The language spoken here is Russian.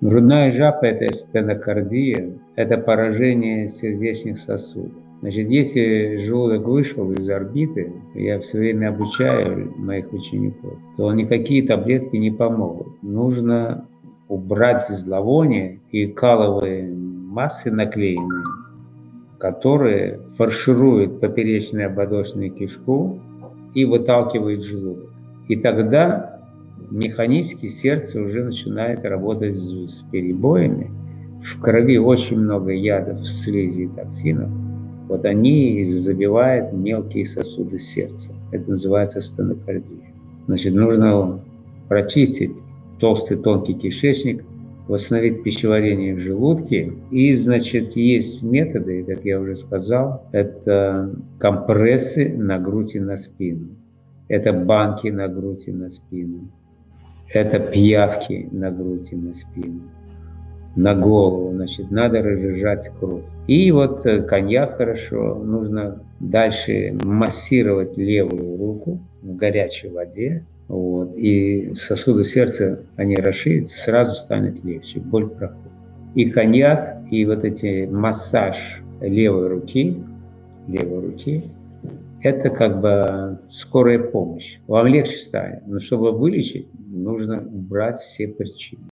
Грудная жаба – это стенокардия, это поражение сердечных сосудов. Значит, если желудок вышел из орбиты, я все время обучаю моих учеников, то никакие таблетки не помогут. Нужно убрать зловоние и каловые массы наклеенные, которые фаршируют поперечную ободочную кишку и выталкивают желудок. И тогда механически сердце уже начинает работать с, с перебоями. В крови очень много ядов, слизи и токсинов – вот они забивают мелкие сосуды сердца. Это называется стенокардия. Значит, нужно прочистить толстый тонкий кишечник, восстановить пищеварение в желудке. И, значит, есть методы, как я уже сказал, это компрессы на грудь и на спину. Это банки на грудь и на спину. Это пиявки на грудь и на спину на голову, значит, надо разжижать кровь. И вот э, коньяк хорошо, нужно дальше массировать левую руку в горячей воде, вот, и сосуды сердца, они расширятся, сразу станет легче, боль проходит. И коньяк, и вот эти массаж левой руки, левой руки, это как бы скорая помощь. Вам легче станет, но чтобы вылечить, нужно убрать все причины.